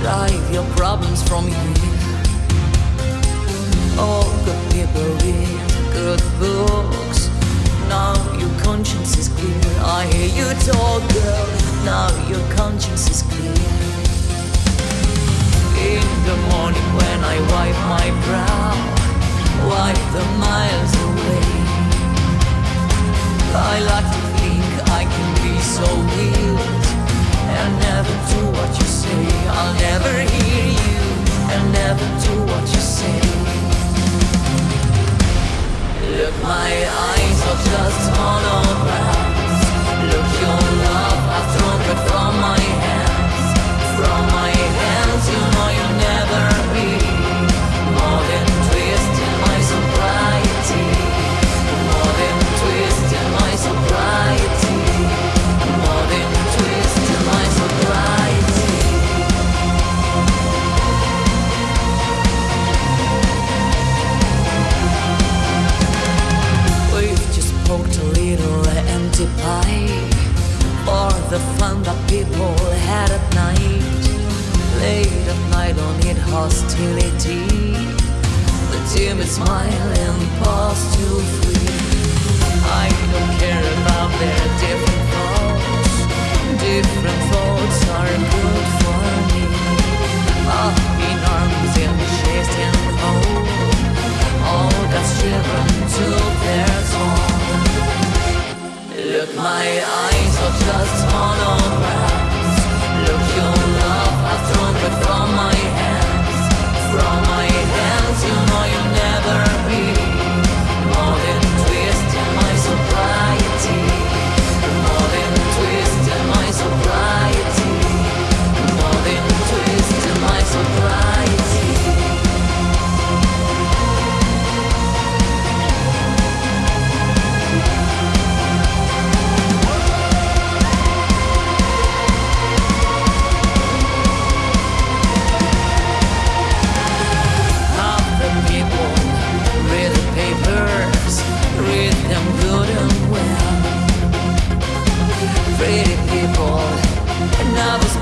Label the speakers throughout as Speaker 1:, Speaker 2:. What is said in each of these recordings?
Speaker 1: drive your problems from here. All good people read good books. Now your conscience is clear. I hear you talk, girl. Now your conscience is clear. In the morning when I wipe my brow, my eyes are just people had at night. Late at night, don't need hostility. The timid smile and pause to free. I don't care about their different thoughts. Different thoughts are good for me. Up in arms and chased and cold. All that's children to their song. Look, my eyes are just holograms. From my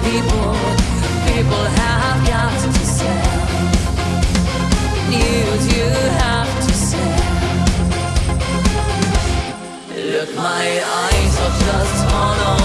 Speaker 1: people, people have got to sell. News you have to sell. Look, my eyes are just holograms.